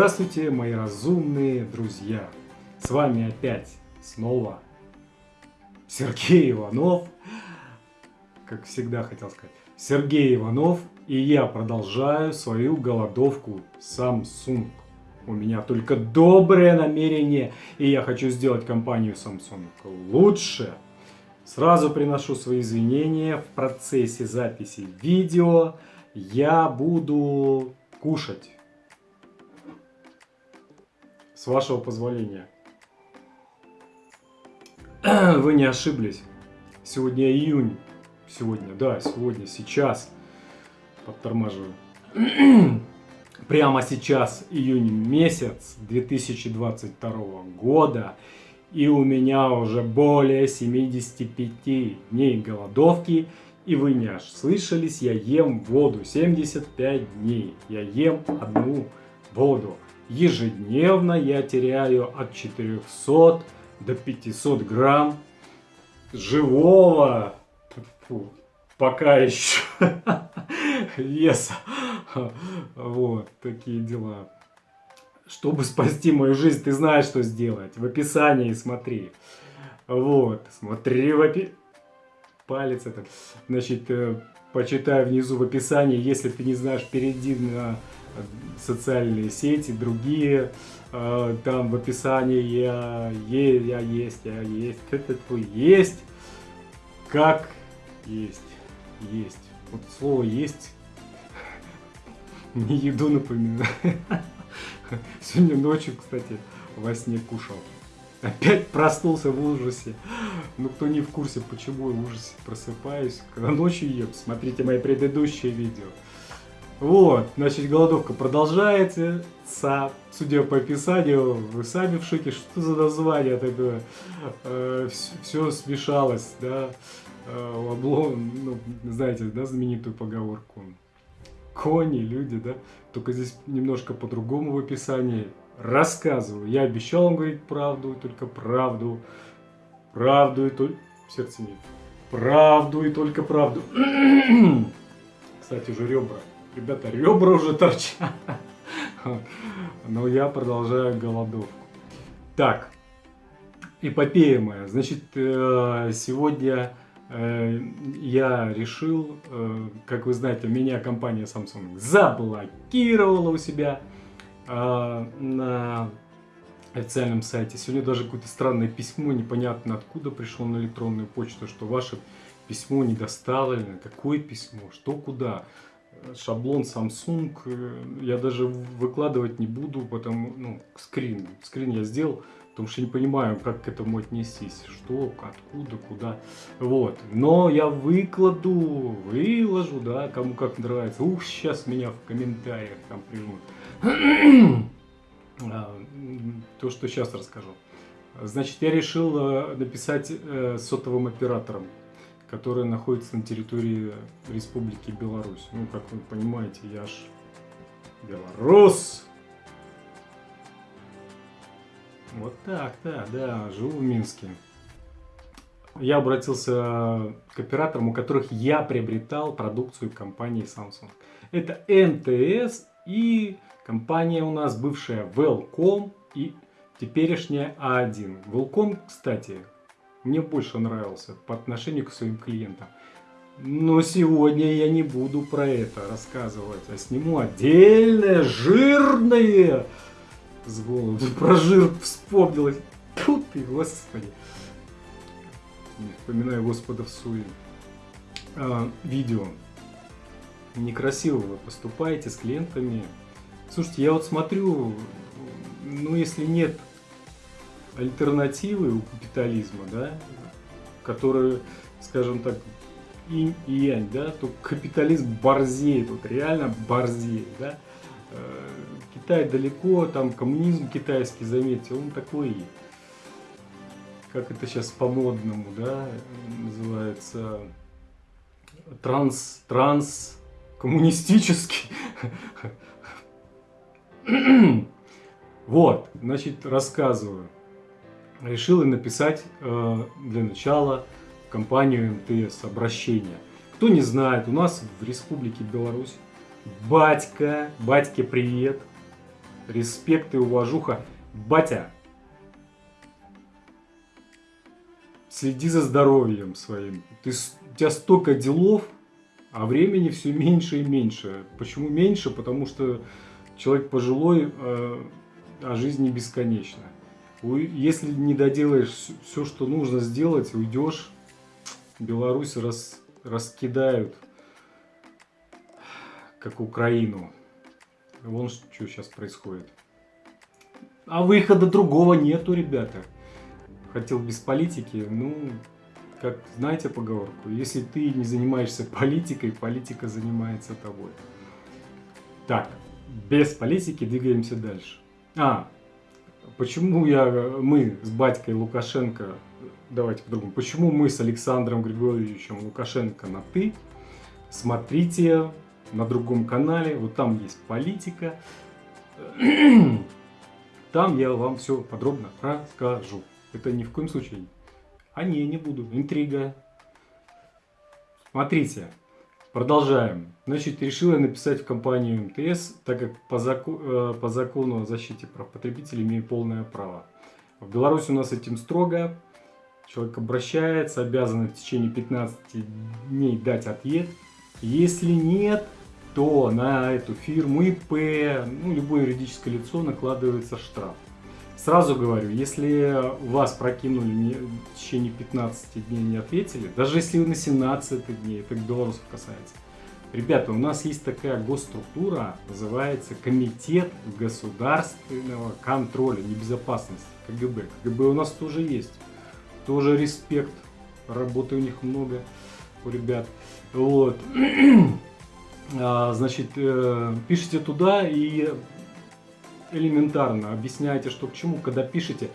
Здравствуйте, мои разумные друзья! С вами опять снова Сергей Иванов. Как всегда хотел сказать. Сергей Иванов. И я продолжаю свою голодовку Samsung. У меня только доброе намерение. И я хочу сделать компанию Samsung лучше. Сразу приношу свои извинения. В процессе записи видео я буду кушать с вашего позволения. Вы не ошиблись. Сегодня июнь. Сегодня, да, сегодня, сейчас. Подтормаживаю. Прямо сейчас июнь месяц 2022 года. И у меня уже более 75 дней голодовки. И вы не аж слышались, я ем воду 75 дней. Я ем одну воду. Ежедневно я теряю от 400 до 500 грамм живого, фу, пока еще, веса. Вот, такие дела. Чтобы спасти мою жизнь, ты знаешь, что сделать. В описании смотри. Вот, смотри в описании. Палец этот. Значит, э, почитай внизу в описании. Если ты не знаешь, перейди на социальные сети, другие, э, там в описании я, е, я есть, я есть, это твой есть, как есть, есть. Вот слово есть не еду напоминаю. Сегодня ночью, кстати, во сне кушал. Опять проснулся в ужасе. Ну, кто не в курсе, почему я в ужасе просыпаюсь, когда ночью ем, смотрите мои предыдущие видео. Вот, значит, голодовка продолжается. Судя по описанию, вы сами в шоке, что за название такое. Э, все смешалось, да. Э, облом, ну, знаете, да, знаменитую поговорку. Кони, люди, да. Только здесь немножко по-другому в описании. Рассказываю. Я обещал вам говорить правду, только правду. Правду и только... Сердце нет. Правду и только правду. Кстати, уже ребра. Ребята, ребра уже торчат. Но я продолжаю голодовку. Так, эпопея моя. Значит, э, сегодня э, я решил, э, как вы знаете, меня компания Samsung заблокировала у себя на официальном сайте. Сегодня даже какое-то странное письмо, непонятно откуда пришло на электронную почту, что ваше письмо не доставлено. Какое письмо? Что куда? Шаблон Samsung э, я даже выкладывать не буду, потому, ну, скрин, скрин я сделал, потому что не понимаю, как к этому отнестись, что, откуда, куда, вот, но я выкладу, выложу, да, кому как нравится, ух, сейчас меня в комментариях там примут, а, то, что сейчас расскажу. Значит, я решил э, написать э, сотовым операторам которая находится на территории Республики Беларусь. Ну, как вы понимаете, я ж белорус. Вот так, да, да, живу в Минске. Я обратился к операторам, у которых я приобретал продукцию компании Samsung. Это МТС и компания у нас бывшая Велком и теперешняя А1. Велком, кстати, мне больше нравился по отношению к своим клиентам. Но сегодня я не буду про это рассказывать, а сниму отдельное, жирное с голову. Про жир вспомнилось. Тут ты, господи. Не вспоминаю Господа в суе. А, видео. Некрасиво вы поступаете с клиентами. Слушайте, я вот смотрю, ну если нет альтернативы у капитализма, да, которые, скажем так, инь и янь, да, то капитализм борзеет, вот реально борзеет, да. Э, Китай далеко, там коммунизм китайский, заметьте, он такой, как это сейчас по-модному, да, называется, транс, транс, коммунистический. Вот, значит, рассказываю решил написать э, для начала компанию МТС обращение. Кто не знает, у нас в Республике Беларусь батька, батьке привет, респект и уважуха. Батя, следи за здоровьем своим. Ты, у тебя столько делов, а времени все меньше и меньше. Почему меньше? Потому что человек пожилой, э, а жизнь не бесконечна. Если не доделаешь все, что нужно сделать, уйдешь, Беларусь рас, раскидают, как Украину. Вон что сейчас происходит. А выхода другого нету, ребята. Хотел без политики, ну, как знаете поговорку, если ты не занимаешься политикой, политика занимается тобой. Так, без политики двигаемся дальше. А, почему я, мы с батькой Лукашенко, давайте по-другому, почему мы с Александром Григорьевичем Лукашенко на «ты», смотрите на другом канале, вот там есть политика, там я вам все подробно расскажу. Это ни в коем случае. А не, не буду. Интрига. Смотрите. Продолжаем. Значит, решила написать в компанию МТС, так как по, заку, э, по закону о защите прав потребителей имею полное право. В Беларуси у нас этим строго. Человек обращается, обязан в течение 15 дней дать ответ. Если нет, то на эту фирму ИП, ну, любое юридическое лицо накладывается штраф. Сразу говорю, если вас прокинули не, в течение 15 дней не ответили, даже если вы на 17 дней, это белорусов касается, ребята, у нас есть такая госструктура, называется Комитет государственного контроля небезопасности, КГБ. КГБ у нас тоже есть, тоже респект, работы у них много, у ребят. Вот. А, значит, э, пишите туда и элементарно объясняете, что к чему, когда пишете.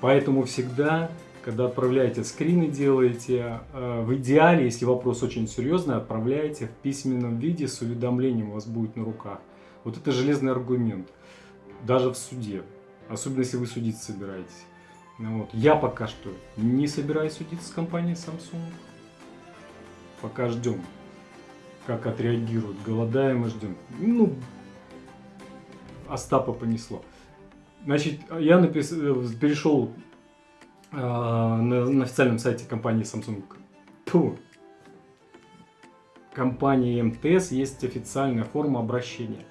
Поэтому всегда, когда отправляете скрины, делаете, э, в идеале, если вопрос очень серьезный, отправляете в письменном виде с уведомлением у вас будет на руках. Вот это железный аргумент, даже в суде, особенно если вы судиться собираетесь. Ну вот. Я пока что не собираюсь судиться с компанией Samsung. Пока ждем, как отреагируют. Голодаем и ждем. Ну, Остапа понесло. Значит, я напис... перешел э, на, на официальном сайте компании Samsung. Тьфу. Компании МТС есть официальная форма обращения.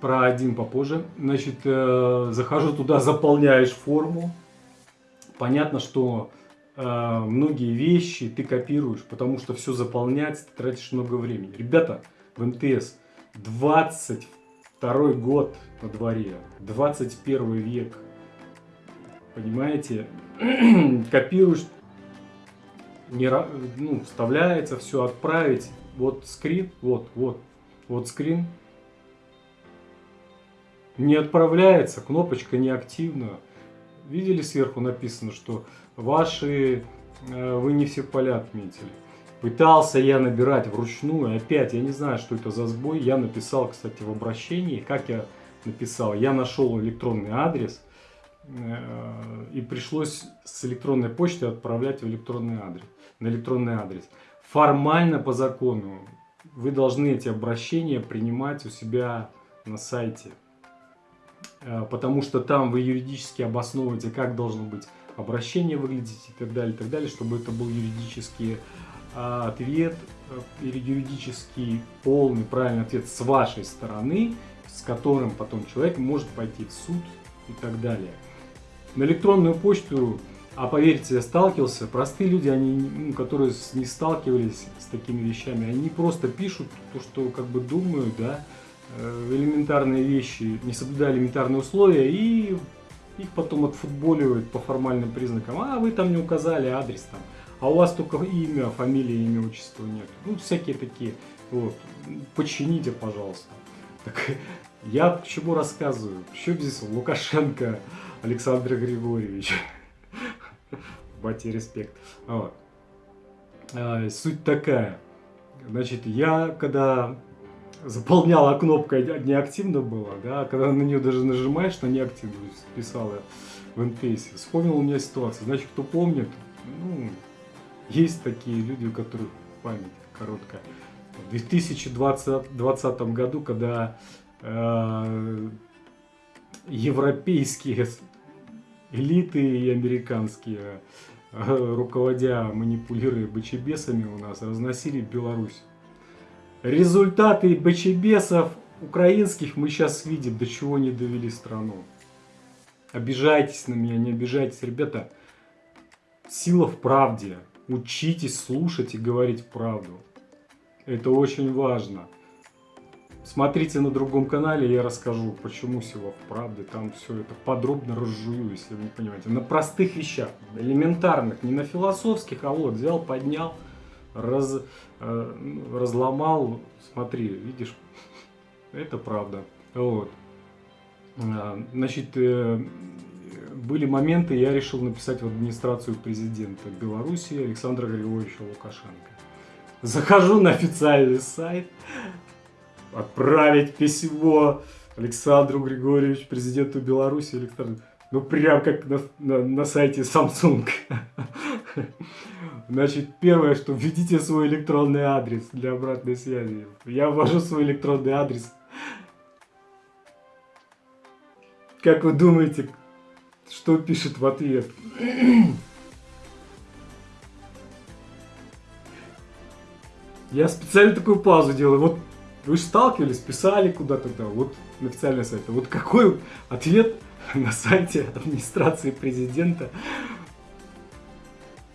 Про один попозже. Значит, э, захожу туда, заполняешь форму. Понятно, что э, многие вещи ты копируешь, потому что все заполнять ты тратишь много времени. Ребята, в МТС 22 год на дворе, 21 век. Понимаете? Копируешь, не, ну, вставляется, все отправить. Вот скрин, вот, вот, вот скрин. Не отправляется, кнопочка неактивна. Видели сверху написано, что ваши, э, вы не все поля отметили. Пытался я набирать вручную, опять, я не знаю, что это за сбой. Я написал, кстати, в обращении, как я написал, я нашел электронный адрес, э, и пришлось с электронной почты отправлять в электронный адрес, на электронный адрес. Формально по закону вы должны эти обращения принимать у себя на сайте, э, потому что там вы юридически обосновываете, как должно быть обращение выглядеть и так далее, и так далее, чтобы это был юридически а, ответ э, или юридический полный правильный ответ с вашей стороны, с которым потом человек может пойти в суд и так далее. На электронную почту, а поверьте, я сталкивался, простые люди, они, ну, которые не сталкивались с такими вещами, они просто пишут то, что как бы думают, да, э, элементарные вещи, не соблюдая элементарные условия, и их потом отфутболивают по формальным признакам. А вы там не указали адрес там а у вас только имя, фамилия, имя, отчество нет. Ну, всякие такие. Вот. Почините, пожалуйста. Так, я к чему рассказываю? Еще здесь Лукашенко Александр Григорьевич. Бати респект. Вот. А, суть такая. Значит, я когда заполняла кнопка неактивно была, да, когда на нее даже нажимаешь на неактивную, писала в МТС, вспомнил у меня ситуацию. Значит, кто помнит, ну, есть такие люди, у которых память короткая. В 2020 году, когда э, европейские элиты и американские, э, руководя манипулируя бочебесами у нас, разносили Беларусь. Результаты бочебесов украинских мы сейчас видим, до чего не довели страну. Обижайтесь на меня, не обижайтесь. Ребята, сила в правде. Учитесь слушать и говорить правду. Это очень важно. Смотрите на другом канале, я расскажу, почему сила в правде. Там все это подробно разжую, если вы не понимаете. На простых вещах, элементарных, не на философских, а вот взял, поднял, раз, э, разломал. Смотри, видишь, это правда. Вот. А, значит, э, были моменты, я решил написать в администрацию президента Беларуси Александра Григорьевича Лукашенко. Захожу на официальный сайт, отправить письмо Александру Григорьевичу, президенту Беларуси. Александр, ну, прям как на, на, на сайте Samsung. Значит, первое, что введите свой электронный адрес для обратной связи. Я ввожу свой электронный адрес. Как вы думаете, что пишет в ответ? Я специально такую паузу делаю. Вот вы же сталкивались, писали куда-то там, вот на официальный сайт. Вот какой ответ на сайте администрации президента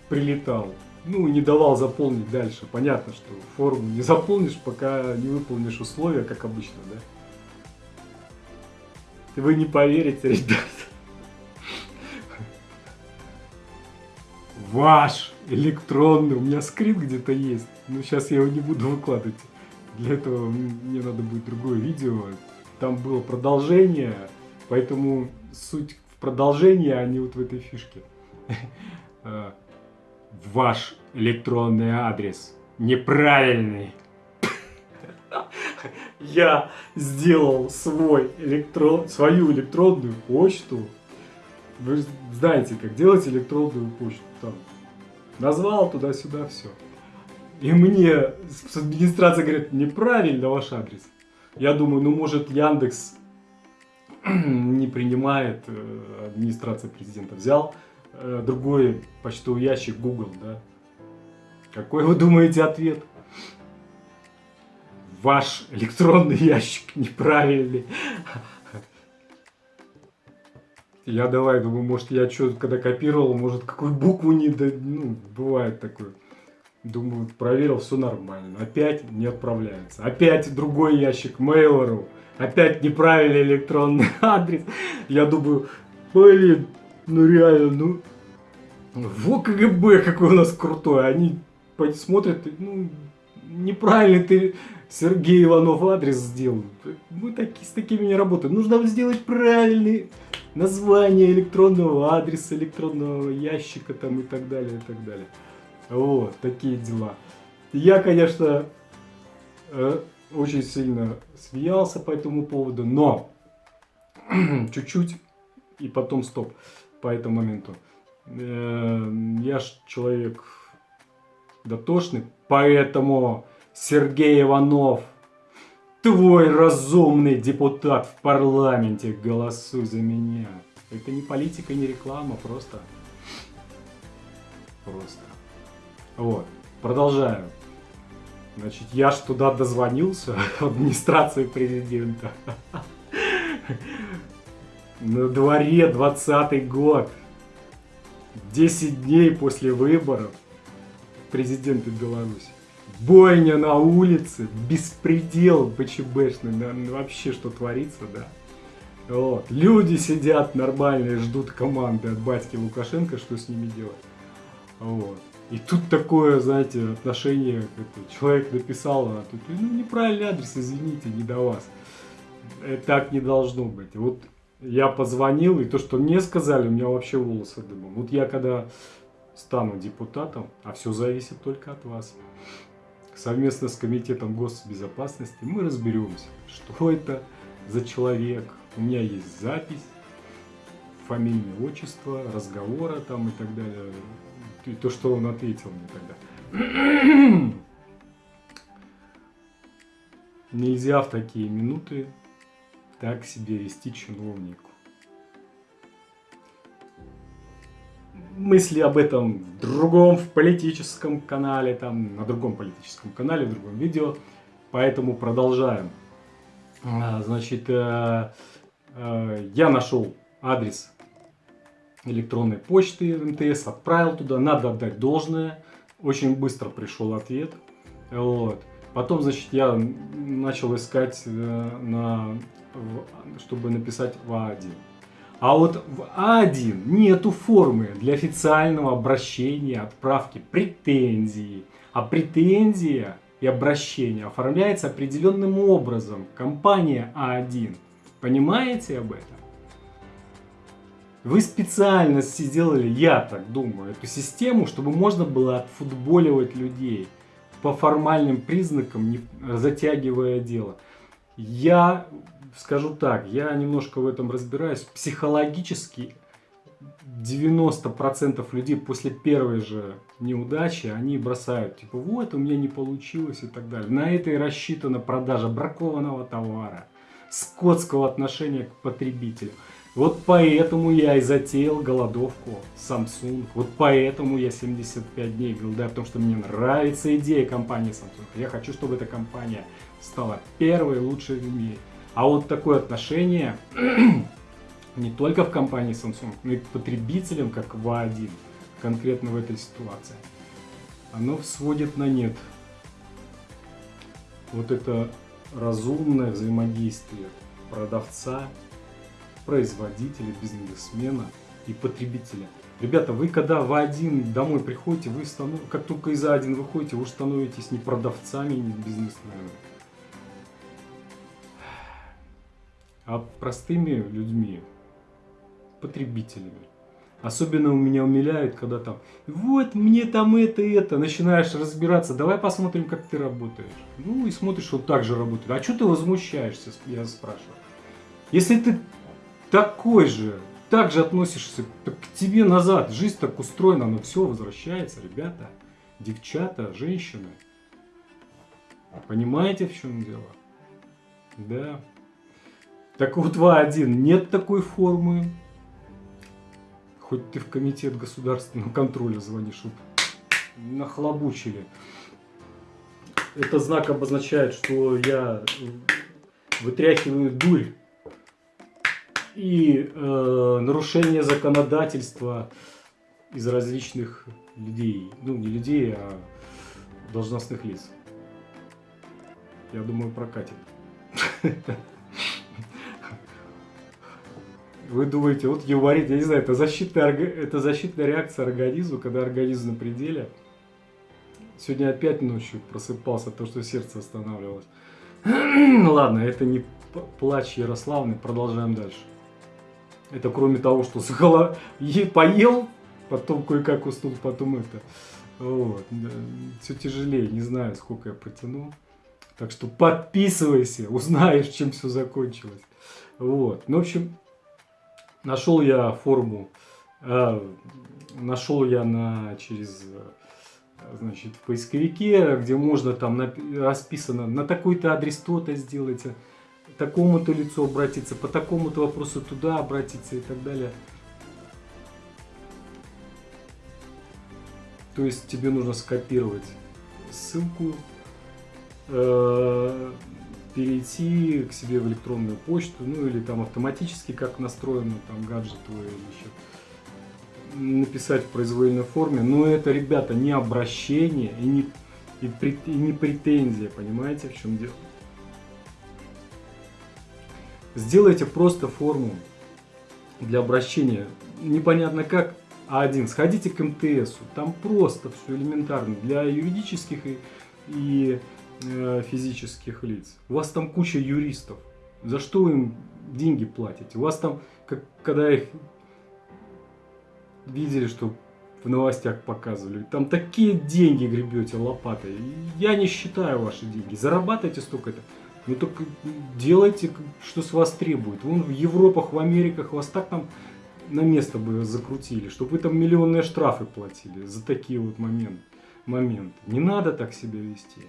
прилетал? Ну, не давал заполнить дальше. Понятно, что форму не заполнишь, пока не выполнишь условия, как обычно, да? Вы не поверите, ребят. Ваш электронный, у меня скрипт где-то есть, но сейчас я его не буду выкладывать. Для этого мне надо будет другое видео. Там было продолжение, поэтому суть в продолжении, а не вот в этой фишке. А, ваш электронный адрес неправильный. Я сделал свой электрон, свою электронную почту. Вы знаете, как делать электронную почту. Там, назвал туда-сюда, все. И мне с администрации говорят, неправильно ваш адрес. Я думаю, ну может Яндекс не принимает э, администрация президента. Взял э, другой почтовый ящик Google, да. Какой вы думаете ответ? Ваш электронный ящик неправильный. Я давай, думаю, может я что когда копировал, может какую букву не... Ну, бывает такое. Думаю, проверил, все нормально. Опять не отправляется. Опять другой ящик Mail.ru. Опять неправильный электронный адрес. Я думаю, блин, ну реально, ну... Во КГБ какой у нас крутой. Они смотрят, ну, неправильно ты Сергей Иванов адрес сделал. Мы таки, с такими не работаем. Нужно сделать правильный название электронного адреса, электронного ящика там и так далее, и так далее. Вот, такие дела. Я, конечно, э, очень сильно смеялся по этому поводу, но чуть-чуть и потом стоп по этому моменту. Э, я ж человек дотошный, поэтому Сергей Иванов, твой разумный депутат в парламенте, голосуй за меня. Это не политика, не реклама, просто... Просто. Вот, продолжаю. Значит, я ж туда дозвонился, администрации президента. На дворе 20 год. 10 дней после выборов президента Беларуси. Бойня на улице, беспредел БЧБшный, ну, вообще что творится, да. Вот. Люди сидят нормальные, ждут команды от батьки Лукашенко, что с ними делать. Вот. И тут такое, знаете, отношение, это, человек написал, а тут, ну, неправильный адрес, извините, не до вас. Это так не должно быть. Вот я позвонил, и то, что мне сказали, у меня вообще волосы дымом. Вот я когда стану депутатом, а все зависит только от вас, совместно с Комитетом госбезопасности мы разберемся, что это за человек. У меня есть запись, фамильное отчество, разговора там и так далее и то, что он ответил мне тогда. Нельзя в такие минуты так себя вести чиновнику. Мысли об этом в другом, в политическом канале, там, на другом политическом канале, в другом видео. Поэтому продолжаем. А, значит, э, э, я нашел адрес электронной почты МТС, отправил туда, надо отдать должное. Очень быстро пришел ответ. Вот. Потом, значит, я начал искать, э, на, чтобы написать в А1. А вот в А1 нету формы для официального обращения, отправки претензий. А претензия и обращение оформляется определенным образом. Компания А1. Понимаете об этом? Вы специально сделали, я так думаю, эту систему, чтобы можно было отфутболивать людей по формальным признакам, не затягивая дело. Я скажу так, я немножко в этом разбираюсь. Психологически 90% людей после первой же неудачи, они бросают, типа, вот, у меня не получилось и так далее. На это и рассчитана продажа бракованного товара, скотского отношения к потребителю. Вот поэтому я и затеял голодовку Samsung. Вот поэтому я 75 дней голодаю, потому что мне нравится идея компании Samsung. Я хочу, чтобы эта компания стала первой лучшей в мире. А вот такое отношение не только в компании Samsung, но и к потребителям, как в А1, конкретно в этой ситуации, оно сводит на нет вот это разумное взаимодействие продавца производителя, бизнесмена и потребителя. Ребята, вы когда в А1 домой приходите, вы станов... как только из А1 выходите, вы становитесь не продавцами, не бизнесменами, а простыми людьми, потребителями. Особенно у меня умиляет, когда там, вот мне там это это, начинаешь разбираться, давай посмотрим, как ты работаешь. Ну и смотришь, вот так же работает. А что ты возмущаешься, я спрашиваю. Если ты такой же, так же относишься к тебе назад. Жизнь так устроена, но все возвращается, ребята, девчата, женщины. Понимаете, в чем дело? Да. Так вот, 2.1, нет такой формы. Хоть ты в комитет государственного контроля звонишь, чтобы нахлобучили. Это знак обозначает, что я вытряхиваю дурь и э, нарушение законодательства из различных людей. Ну, не людей, а должностных лиц. Я думаю, прокатит. Вы думаете, вот юморит, я не знаю, это защитная, это защитная реакция организма, когда организм на пределе. Сегодня опять ночью просыпался, то, что сердце останавливалось. Ну ладно, это не плач Ярославны, продолжаем дальше. Это кроме того, что с голо... поел, потом кое-как уснул, потом это. Вот. Все тяжелее, не знаю, сколько я протяну. Так что подписывайся, узнаешь, чем все закончилось. Вот. Ну, в общем, нашел я форму, э, нашел я на, через, значит, в поисковике, где можно там расписано, на такой-то адрес то-то сделайте такому-то лицу обратиться, по такому-то вопросу туда обратиться и так далее. То есть тебе нужно скопировать ссылку, э, перейти к себе в электронную почту, ну или там автоматически как настроено там гаджет твой или еще, написать в произвольной форме. Но это, ребята, не обращение и не, и, и не претензия, понимаете, в чем дело? Сделайте просто форму для обращения. Непонятно как, А1. Сходите к МТС. Там просто все элементарно. Для юридических и, и э, физических лиц. У вас там куча юристов. За что им деньги платите? У вас там, как, когда их видели, что в новостях показывали, там такие деньги гребете лопатой. Я не считаю ваши деньги. Зарабатывайте столько-то. Ну так делайте, что с вас требует. Вон в Европах, в Америках вас так там на место бы закрутили, чтобы вы там миллионные штрафы платили за такие вот момент, моменты. Не надо так себя вести.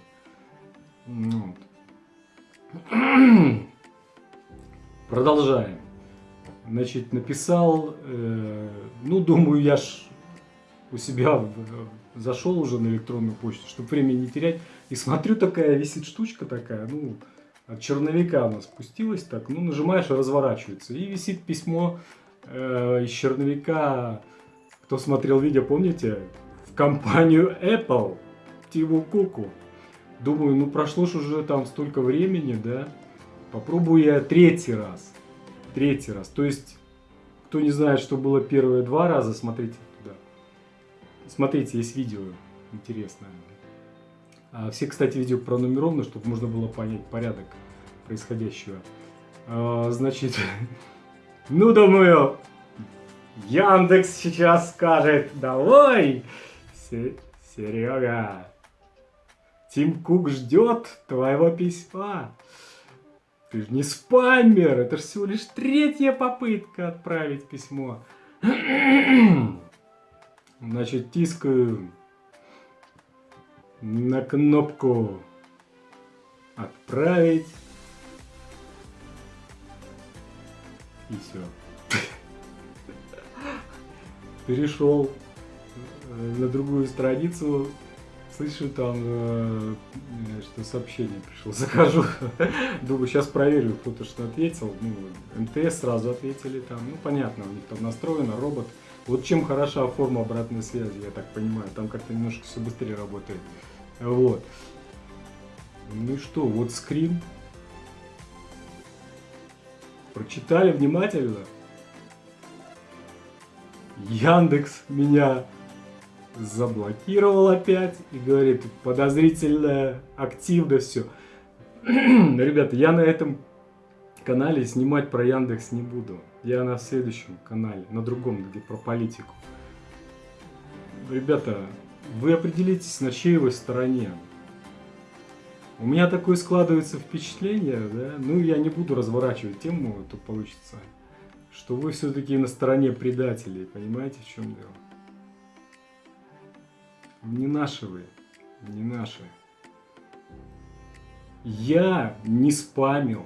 Ну. Продолжаем. Значит, написал, э, ну, думаю, я ж у себя в, зашел уже на электронную почту, чтобы времени не терять. И смотрю, такая висит штучка такая, ну, от черновика она спустилась так, ну, нажимаешь, разворачивается. И висит письмо э, из черновика, кто смотрел видео, помните, в компанию Apple, Тиму Куку. Думаю, ну, прошло же уже там столько времени, да, попробую я третий раз. Третий раз. То есть, кто не знает, что было первые два раза, смотрите туда. Смотрите, есть видео интересное. А все, кстати, видео пронумерованы, чтобы можно было понять порядок происходящего. А, значит, ну, думаю, Яндекс сейчас скажет, давай, Серега, Тим Кук ждет твоего письма. Ты же не спамер, это же всего лишь третья попытка отправить письмо. Значит, тискаю на кнопку «Отправить». И все. Перешел э, на другую страницу, слышу там, э, что сообщение пришло. Захожу, думаю, сейчас проверю, кто-то что ответил. Ну, МТС сразу ответили там. Ну, понятно, у них там настроено, робот. Вот чем хороша форма обратной связи, я так понимаю. Там как-то немножко все быстрее работает. Вот. Ну и что, вот скрин. Прочитали внимательно. Яндекс меня заблокировал опять и говорит, подозрительно, активно все. Ребята, я на этом канале снимать про Яндекс не буду. Я на следующем канале, на другом, где про политику. Ребята, вы определитесь, на чьей вы стороне. У меня такое складывается впечатление, да, ну я не буду разворачивать тему, а то получится, что вы все-таки на стороне предателей, понимаете, в чем дело? Не наши вы, не наши. Я не спамил,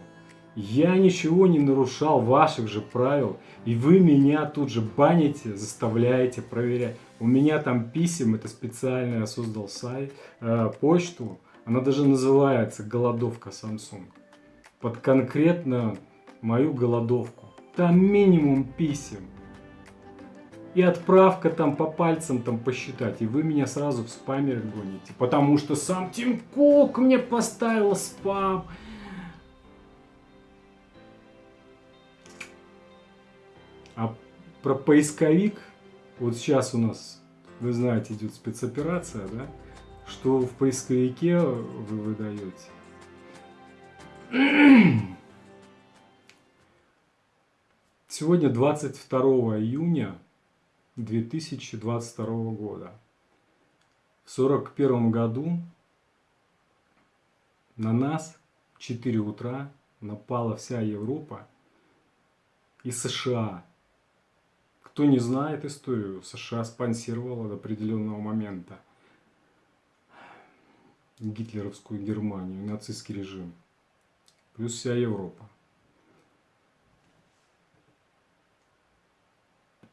я ничего не нарушал ваших же правил, и вы меня тут же баните, заставляете проверять. У меня там писем, это специально я создал сайт, э, почту, она даже называется «Голодовка Samsung». Под конкретно мою голодовку. Там минимум писем и отправка там по пальцам там посчитать, и вы меня сразу в спамер гоните, потому что сам Тим Кук мне поставил спам. А про поисковик, вот сейчас у нас, вы знаете, идет спецоперация, да, что в поисковике вы выдаете. Сегодня 22 июня 2022 года. В 1941 году на нас в 4 утра напала вся Европа и США. Кто не знает историю, США спонсировала до определенного момента гитлеровскую Германию, нацистский режим, плюс вся Европа.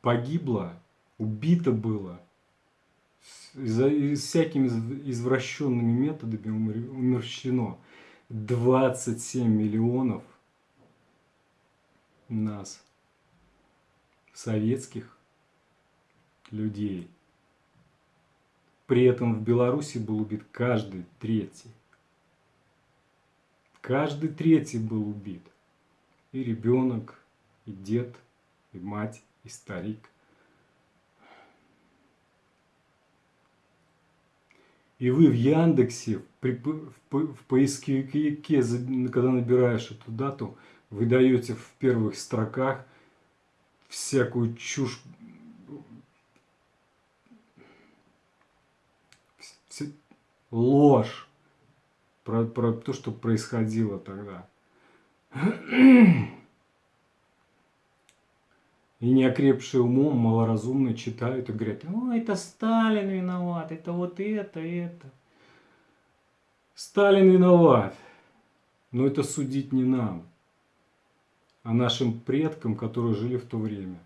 Погибло убито было всякими извращенными методами умерщвлено 27 миллионов нас, советских людей. При этом в Беларуси был убит каждый третий. Каждый третий был убит. И ребенок, и дед, и мать, и старик – И вы в Яндексе, при, в, в поисковике, когда набираешь эту дату, вы даете в первых строках всякую чушь, ложь про, про то, что происходило тогда. И неокрепшие умом, малоразумные читают и говорят, о, это Сталин виноват, это вот это, это. Сталин виноват. Но это судить не нам. а нашим предкам, которые жили в то время.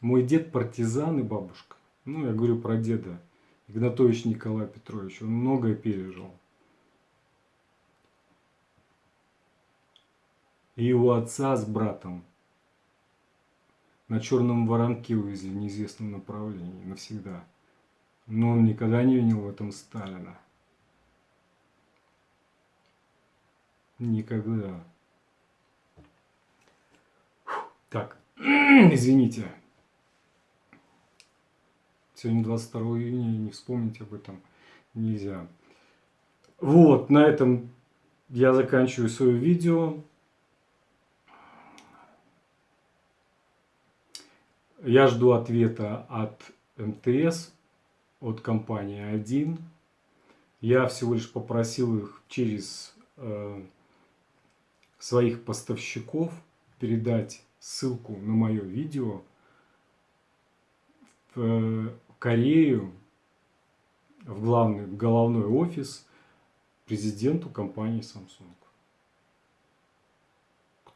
Мой дед партизан и бабушка. Ну, я говорю про деда. Игнатович Николай Петрович. Он многое пережил. И его отца с братом на черном воронке увезли в неизвестном направлении навсегда. Но он никогда не винил в этом Сталина. Никогда. Так, извините. Сегодня 22 июня, не вспомнить об этом нельзя. Вот, на этом я заканчиваю свое видео. Я жду ответа от МТС, от компании 1. Я всего лишь попросил их через э, своих поставщиков передать ссылку на мое видео в Корею, в главный головной офис президенту компании Samsung.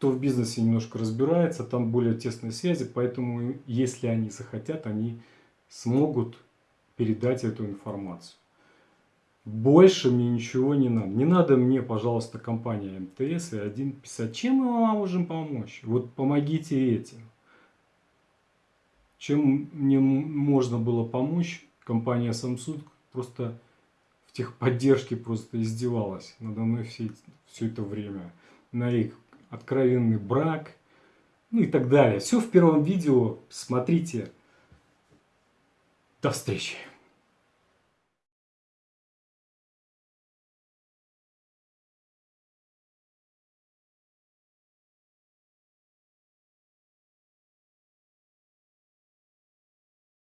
Кто в бизнесе немножко разбирается, там более тесные связи, поэтому если они захотят, они смогут передать эту информацию. Больше мне ничего не надо. Не надо мне, пожалуйста, компания МТС и один писать, чем мы вам можем помочь. Вот помогите этим. Чем мне можно было помочь, компания Samsung просто в техподдержке просто издевалась надо мной все, все это время. На их откровенный брак, ну и так далее. Все в первом видео. Смотрите. До встречи.